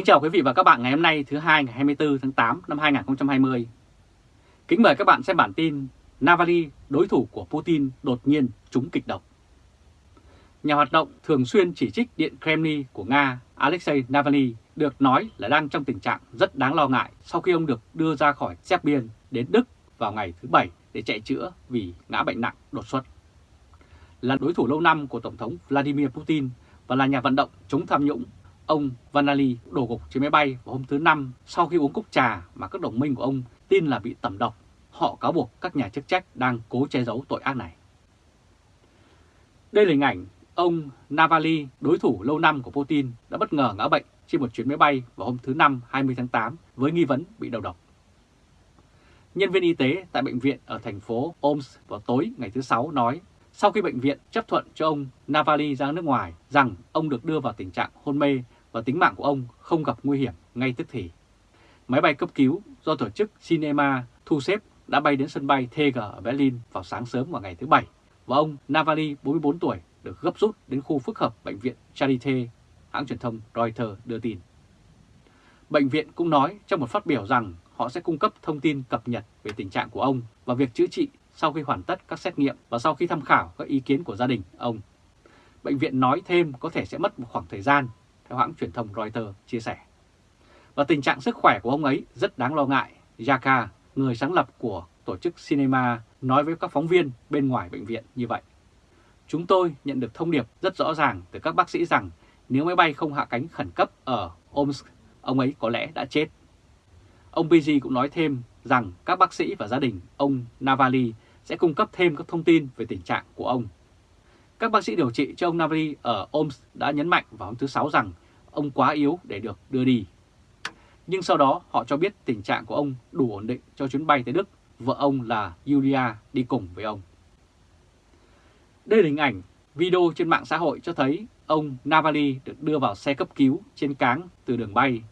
Kính chào quý vị và các bạn ngày hôm nay thứ hai ngày 24 tháng 8 năm 2020. Kính mời các bạn xem bản tin Navalny, đối thủ của Putin đột nhiên trúng kịch độc. Nhà hoạt động thường xuyên chỉ trích Điện Kremlin của Nga Alexei Navalny được nói là đang trong tình trạng rất đáng lo ngại sau khi ông được đưa ra khỏi xếp biên đến Đức vào ngày thứ Bảy để chạy chữa vì ngã bệnh nặng đột xuất. Là đối thủ lâu năm của Tổng thống Vladimir Putin và là nhà vận động chống tham nhũng, ông Vanali đổ gục trên máy bay vào hôm thứ Năm sau khi uống cốc trà mà các đồng minh của ông tin là bị tẩm độc. Họ cáo buộc các nhà chức trách đang cố che giấu tội ác này. Đây là hình ảnh ông Navalny, đối thủ lâu năm của Putin, đã bất ngờ ngã bệnh trên một chuyến máy bay vào hôm thứ Năm 20 tháng 8 với nghi vấn bị đầu độc. Nhân viên y tế tại bệnh viện ở thành phố Omsk vào tối ngày thứ Sáu nói sau khi bệnh viện chấp thuận cho ông Navalny ra nước ngoài rằng ông được đưa vào tình trạng hôn mê và tính mạng của ông không gặp nguy hiểm ngay tức thì. Máy bay cấp cứu do tổ chức Cinema thu xếp đã bay đến sân bay TG ở Berlin vào sáng sớm vào ngày thứ Bảy và ông Navalny 44 tuổi được gấp rút đến khu phức hợp bệnh viện Charité, hãng truyền thông Reuters đưa tin. Bệnh viện cũng nói trong một phát biểu rằng họ sẽ cung cấp thông tin cập nhật về tình trạng của ông và việc chữa trị sau khi hoàn tất các xét nghiệm và sau khi tham khảo các ý kiến của gia đình ông. Bệnh viện nói thêm có thể sẽ mất một khoảng thời gian, theo hãng truyền thông Reuters chia sẻ. Và tình trạng sức khỏe của ông ấy rất đáng lo ngại, Yaka, người sáng lập của tổ chức Cinema, nói với các phóng viên bên ngoài bệnh viện như vậy. Chúng tôi nhận được thông điệp rất rõ ràng từ các bác sĩ rằng nếu máy bay không hạ cánh khẩn cấp ở Omsk, ông ấy có lẽ đã chết. Ông Pigi cũng nói thêm rằng các bác sĩ và gia đình ông Navalny sẽ cung cấp thêm các thông tin về tình trạng của ông. Các bác sĩ điều trị cho ông Navalny ở Omsk đã nhấn mạnh vào hôm thứ Sáu rằng ông quá yếu để được đưa đi. Nhưng sau đó họ cho biết tình trạng của ông đủ ổn định cho chuyến bay tới Đức, vợ ông là Yulia đi cùng với ông. Đây là hình ảnh video trên mạng xã hội cho thấy ông Navalny được đưa vào xe cấp cứu trên cáng từ đường bay.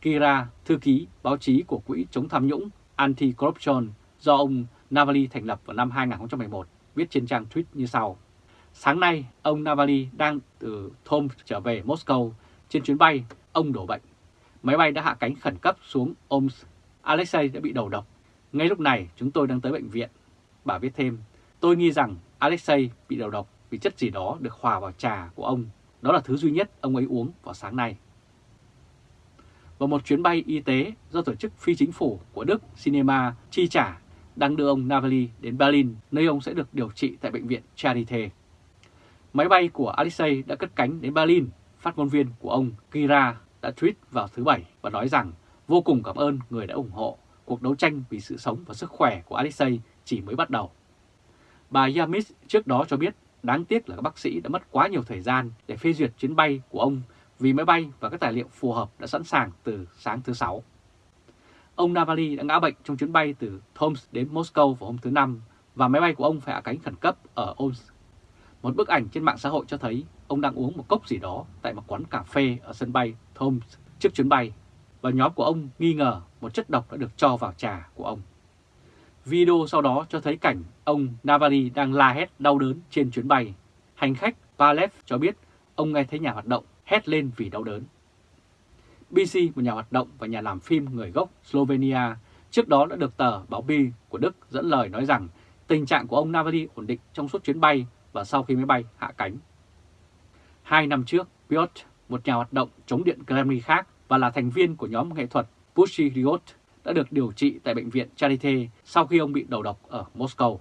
Kira, thư ký báo chí của Quỹ chống tham nhũng Anti-Corruption do ông Navalny thành lập vào năm 2011, viết trên trang tweet như sau. Sáng nay, ông Navalny đang từ Tom trở về Moscow. Trên chuyến bay, ông đổ bệnh. Máy bay đã hạ cánh khẩn cấp xuống Omsk. Alexei đã bị đầu độc. Ngay lúc này, chúng tôi đang tới bệnh viện. Bà viết thêm, tôi nghi rằng Alexei bị đầu độc vì chất gì đó được hòa vào trà của ông. Đó là thứ duy nhất ông ấy uống vào sáng nay. Và một chuyến bay y tế do tổ chức phi chính phủ của Đức Cinema chi trả đang đưa ông Navalny đến Berlin, nơi ông sẽ được điều trị tại bệnh viện Charité. Máy bay của Alexei đã cất cánh đến Berlin, phát ngôn viên của ông Kira đã tweet vào thứ Bảy và nói rằng vô cùng cảm ơn người đã ủng hộ cuộc đấu tranh vì sự sống và sức khỏe của Alexei chỉ mới bắt đầu. Bà Yamis trước đó cho biết đáng tiếc là các bác sĩ đã mất quá nhiều thời gian để phê duyệt chuyến bay của ông vì máy bay và các tài liệu phù hợp đã sẵn sàng từ sáng thứ Sáu. Ông Navalny đã ngã bệnh trong chuyến bay từ Tomsk đến Moscow vào hôm thứ Năm và máy bay của ông phải hạ cánh khẩn cấp ở Omsk. Một bức ảnh trên mạng xã hội cho thấy ông đang uống một cốc gì đó tại một quán cà phê ở sân bay Thoms trước chuyến bay và nhóm của ông nghi ngờ một chất độc đã được cho vào trà của ông. Video sau đó cho thấy cảnh ông Navalny đang la hét đau đớn trên chuyến bay. Hành khách Palev cho biết ông nghe thấy nhà hoạt động hét lên vì đau đớn. BC, một nhà hoạt động và nhà làm phim người gốc Slovenia, trước đó đã được tờ báo Bi của Đức dẫn lời nói rằng tình trạng của ông Navalny ổn định trong suốt chuyến bay và sau khi máy bay hạ cánh. Hai năm trước, Piotr, một nhà hoạt động chống điện Kremlin khác và là thành viên của nhóm nghệ thuật Pussy Riot, đã được điều trị tại bệnh viện Charité sau khi ông bị đầu độc ở Moscow.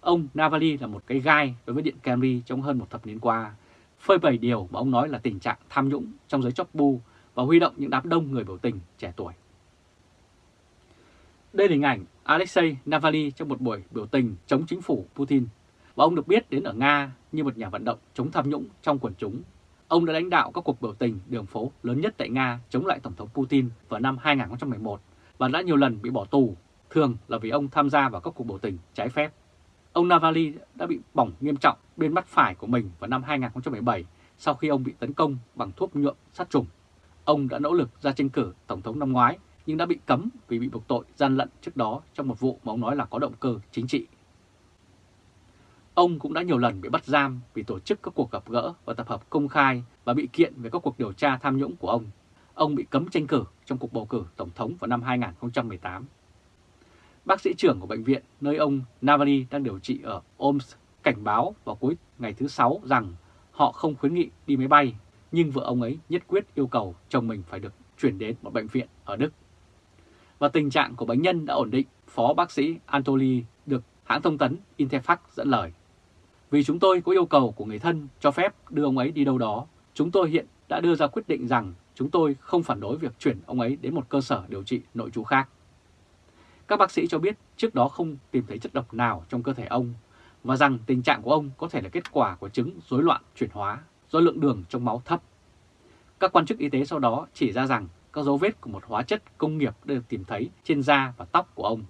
Ông Navalny là một cái gai đối với Điện Kremlin trong hơn một thập niên qua, phơi bày điều mà ông nói là tình trạng tham nhũng trong giới chóc bu và huy động những đám đông người biểu tình trẻ tuổi. Đây là hình ảnh Alexei Navalny trong một buổi biểu tình chống chính phủ Putin và ông được biết đến ở Nga như một nhà vận động chống tham nhũng trong quần chúng. Ông đã lãnh đạo các cuộc biểu tình đường phố lớn nhất tại Nga chống lại Tổng thống Putin vào năm 2011 và đã nhiều lần bị bỏ tù, thường là vì ông tham gia vào các cuộc biểu tình trái phép. Ông Navalny đã bị bỏng nghiêm trọng bên mắt phải của mình vào năm 2017 sau khi ông bị tấn công bằng thuốc nhuộm sát trùng. Ông đã nỗ lực ra tranh cử Tổng thống năm ngoái nhưng đã bị cấm vì bị buộc tội gian lận trước đó trong một vụ mà ông nói là có động cơ chính trị. Ông cũng đã nhiều lần bị bắt giam vì tổ chức các cuộc gặp gỡ và tập hợp công khai và bị kiện về các cuộc điều tra tham nhũng của ông. ông bị cấm tranh cử trong cuộc bầu cử tổng thống vào năm 2018. Bác sĩ trưởng của bệnh viện nơi ông Navalny đang điều trị ở Omsk cảnh báo vào cuối ngày thứ Sáu rằng họ không khuyến nghị đi máy bay, nhưng vợ ông ấy nhất quyết yêu cầu chồng mình phải được chuyển đến một bệnh viện ở Đức. Và tình trạng của bệnh nhân đã ổn định, Phó bác sĩ Anatoly được hãng thông tấn Interfax dẫn lời. Vì chúng tôi có yêu cầu của người thân cho phép đưa ông ấy đi đâu đó, chúng tôi hiện đã đưa ra quyết định rằng chúng tôi không phản đối việc chuyển ông ấy đến một cơ sở điều trị nội trú khác. Các bác sĩ cho biết trước đó không tìm thấy chất độc nào trong cơ thể ông và rằng tình trạng của ông có thể là kết quả của chứng rối loạn chuyển hóa do lượng đường trong máu thấp. Các quan chức y tế sau đó chỉ ra rằng các dấu vết của một hóa chất công nghiệp đã được tìm thấy trên da và tóc của ông.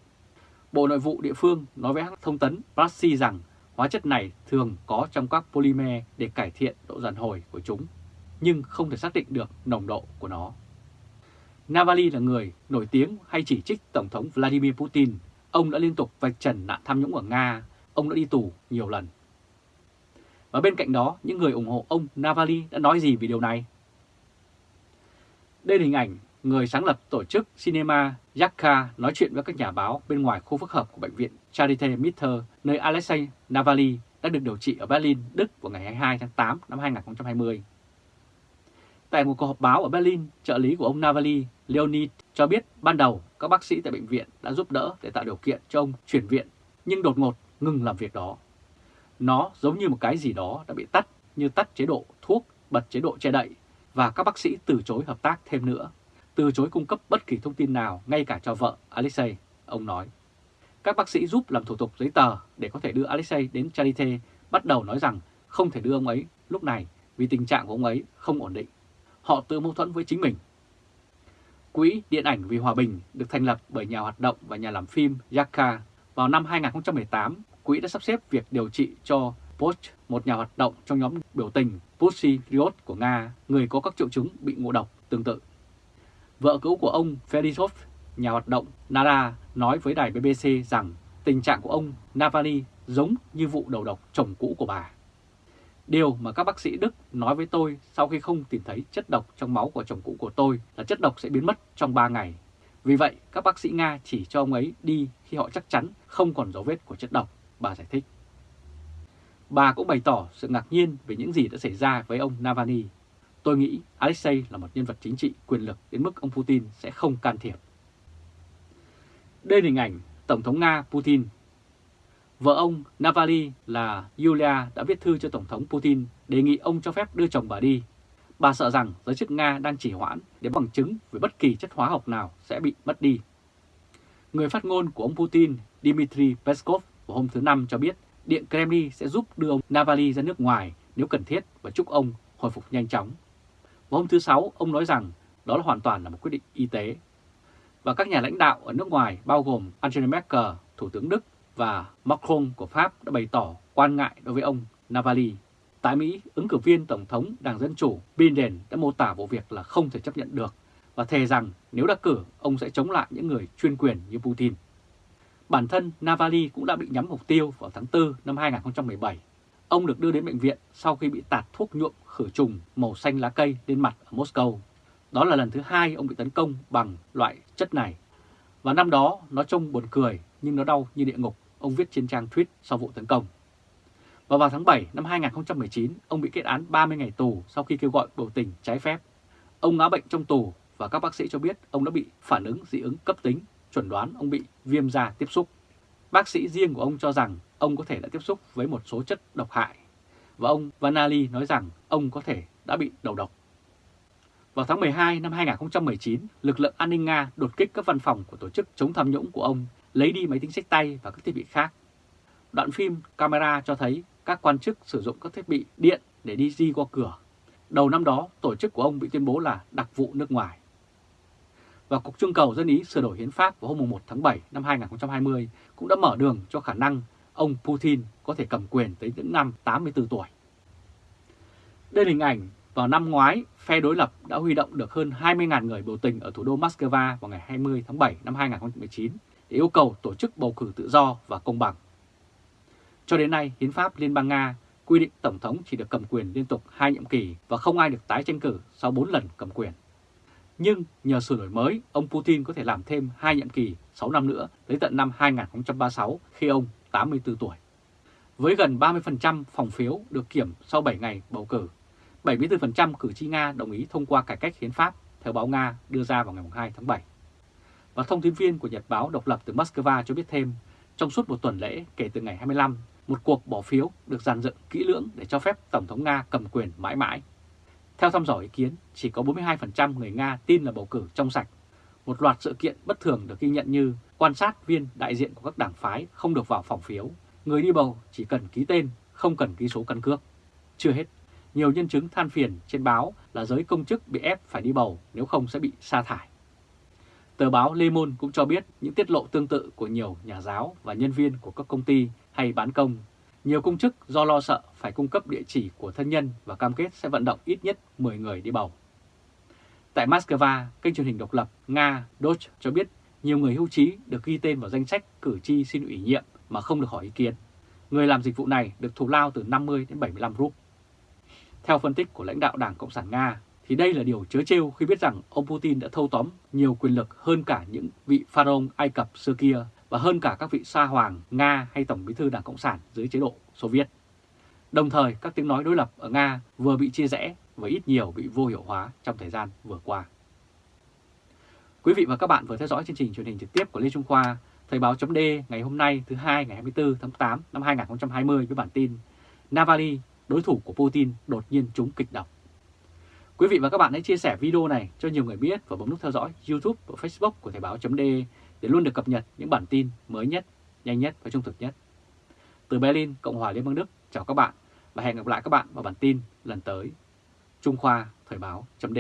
Bộ Nội vụ địa phương nói với hãng thông tấn Prassi rằng hóa chất này thường có trong các polymer để cải thiện độ giàn hồi của chúng, nhưng không thể xác định được nồng độ của nó. Navalny là người nổi tiếng hay chỉ trích Tổng thống Vladimir Putin. Ông đã liên tục vạch trần nạn tham nhũng ở Nga, ông đã đi tù nhiều lần. Và bên cạnh đó, những người ủng hộ ông Navalny đã nói gì về điều này? Đây là hình ảnh người sáng lập tổ chức Cinema Yakka nói chuyện với các nhà báo bên ngoài khu phức hợp của bệnh viện Charité Mitte nơi Alexei Navalny đã được điều trị ở Berlin, Đức vào ngày 22 tháng 8 năm 2020. Tại một cuộc họp báo ở Berlin, trợ lý của ông Navalny, Leonid, cho biết ban đầu các bác sĩ tại bệnh viện đã giúp đỡ để tạo điều kiện cho ông chuyển viện, nhưng đột ngột ngừng làm việc đó. Nó giống như một cái gì đó đã bị tắt, như tắt chế độ thuốc, bật chế độ che đậy, và các bác sĩ từ chối hợp tác thêm nữa, từ chối cung cấp bất kỳ thông tin nào, ngay cả cho vợ Alexei, ông nói. Các bác sĩ giúp làm thủ tục giấy tờ để có thể đưa Alexei đến Charité bắt đầu nói rằng không thể đưa ông ấy lúc này vì tình trạng của ông ấy không ổn định. Họ tự mâu thuẫn với chính mình. Quỹ Điện ảnh vì Hòa bình được thành lập bởi nhà hoạt động và nhà làm phim Yaka vào năm 2018. Quỹ đã sắp xếp việc điều trị cho Poch một nhà hoạt động trong nhóm biểu tình Pussy Riot của Nga, người có các triệu chứng bị ngộ độc tương tự. Vợ cũ của ông Ferisov, nhà hoạt động Nara, nói với đài BBC rằng tình trạng của ông Navalny giống như vụ đầu độc chồng cũ của bà. Điều mà các bác sĩ Đức nói với tôi sau khi không tìm thấy chất độc trong máu của chồng cũ của tôi là chất độc sẽ biến mất trong 3 ngày. Vì vậy, các bác sĩ Nga chỉ cho ông ấy đi khi họ chắc chắn không còn dấu vết của chất độc, bà giải thích. Bà cũng bày tỏ sự ngạc nhiên về những gì đã xảy ra với ông Navalny. Tôi nghĩ Alexei là một nhân vật chính trị quyền lực đến mức ông Putin sẽ không can thiệp. Đây là hình ảnh Tổng thống Nga Putin. Vợ ông Navalny là Yulia đã viết thư cho Tổng thống Putin đề nghị ông cho phép đưa chồng bà đi. Bà sợ rằng giới chức Nga đang chỉ hoãn để bằng chứng về bất kỳ chất hóa học nào sẽ bị mất đi. Người phát ngôn của ông Putin, Dmitry Peskov, vào hôm thứ Năm cho biết Điện Kremlin sẽ giúp đưa ông Navalny ra nước ngoài nếu cần thiết và chúc ông hồi phục nhanh chóng và hôm thứ Sáu, ông nói rằng đó là hoàn toàn là một quyết định y tế. Và các nhà lãnh đạo ở nước ngoài bao gồm Angela Merkel, Thủ tướng Đức và Macron của Pháp đã bày tỏ quan ngại đối với ông Navalny. Tại Mỹ, ứng cử viên Tổng thống Đảng Dân Chủ Biden đã mô tả vụ việc là không thể chấp nhận được và thề rằng nếu đắc cử, ông sẽ chống lại những người chuyên quyền như Putin. Bản thân Navalny cũng đã bị nhắm mục tiêu vào tháng 4 năm 2017. Ông được đưa đến bệnh viện sau khi bị tạt thuốc nhuộm khử trùng màu xanh lá cây lên mặt ở Moscow. Đó là lần thứ hai ông bị tấn công bằng loại chất này. Và năm đó nó trông buồn cười nhưng nó đau như địa ngục, ông viết trên trang tweet sau vụ tấn công. Và vào tháng 7 năm 2019, ông bị kết án 30 ngày tù sau khi kêu gọi biểu tình trái phép. Ông ngã bệnh trong tù và các bác sĩ cho biết ông đã bị phản ứng dị ứng cấp tính chuẩn đoán ông bị viêm da tiếp xúc. Bác sĩ riêng của ông cho rằng ông có thể đã tiếp xúc với một số chất độc hại và ông Vanali nói rằng ông có thể đã bị đầu độc. Vào tháng 12 năm 2019, lực lượng an ninh Nga đột kích các văn phòng của tổ chức chống tham nhũng của ông, lấy đi máy tính sách tay và các thiết bị khác. Đoạn phim camera cho thấy các quan chức sử dụng các thiết bị điện để đi di qua cửa. Đầu năm đó, tổ chức của ông bị tuyên bố là đặc vụ nước ngoài và Cục Trưng cầu Dân Ý sửa đổi hiến pháp vào hôm 1 tháng 7 năm 2020 cũng đã mở đường cho khả năng ông Putin có thể cầm quyền tới những năm 84 tuổi. Đây là hình ảnh vào năm ngoái, phe đối lập đã huy động được hơn 20.000 người biểu tình ở thủ đô Moscow vào ngày 20 tháng 7 năm 2019 để yêu cầu tổ chức bầu cử tự do và công bằng. Cho đến nay, Hiến pháp Liên bang Nga quy định Tổng thống chỉ được cầm quyền liên tục hai nhiệm kỳ và không ai được tái tranh cử sau 4 lần cầm quyền. Nhưng nhờ sửa đổi mới, ông Putin có thể làm thêm hai nhiệm kỳ 6 năm nữa tới tận năm 2036 khi ông 84 tuổi. Với gần 30% phòng phiếu được kiểm sau 7 ngày bầu cử, 74% cử tri Nga đồng ý thông qua cải cách hiến pháp, theo báo Nga đưa ra vào ngày 2 tháng 7. Và thông tin viên của Nhật báo độc lập từ Moscow cho biết thêm, trong suốt một tuần lễ kể từ ngày 25, một cuộc bỏ phiếu được dàn dựng kỹ lưỡng để cho phép Tổng thống Nga cầm quyền mãi mãi. Theo thăm dò ý kiến, chỉ có 42% người Nga tin là bầu cử trong sạch. Một loạt sự kiện bất thường được ghi nhận như quan sát viên đại diện của các đảng phái không được vào phòng phiếu, người đi bầu chỉ cần ký tên, không cần ký số căn cước. Chưa hết, nhiều nhân chứng than phiền trên báo là giới công chức bị ép phải đi bầu nếu không sẽ bị sa thải. Tờ báo Le Monde cũng cho biết những tiết lộ tương tự của nhiều nhà giáo và nhân viên của các công ty hay bán công. Nhiều công chức do lo sợ phải cung cấp địa chỉ của thân nhân và cam kết sẽ vận động ít nhất 10 người đi bầu. Tại Moscow, kênh truyền hình độc lập Nga Doge cho biết nhiều người hưu trí được ghi tên vào danh sách cử tri xin ủy nhiệm mà không được hỏi ý kiến. Người làm dịch vụ này được thù lao từ 50 đến 75 rúp. Theo phân tích của lãnh đạo Đảng Cộng sản Nga, thì đây là điều chớ trêu khi biết rằng ông Putin đã thâu tóm nhiều quyền lực hơn cả những vị pharaoh Ai Cập xưa kia và hơn cả các vị sa hoàng Nga hay Tổng bí thư Đảng Cộng sản dưới chế độ Xô Viết. Đồng thời, các tiếng nói đối lập ở Nga vừa bị chia rẽ và ít nhiều bị vô hiệu hóa trong thời gian vừa qua. Quý vị và các bạn vừa theo dõi chương trình truyền hình trực tiếp của Lê Trung Khoa, Thời báo chấm ngày hôm nay thứ hai ngày 24 tháng 8 năm 2020 với bản tin Navalny, đối thủ của Putin đột nhiên trúng kịch độc. Quý vị và các bạn hãy chia sẻ video này cho nhiều người biết và bấm nút theo dõi YouTube và Facebook của Thời báo chấm để luôn được cập nhật những bản tin mới nhất, nhanh nhất và trung thực nhất. Từ Berlin, Cộng hòa Liên bang Đức, chào các bạn và hẹn gặp lại các bạn vào bản tin lần tới. Trung Khoa Thời báo chấm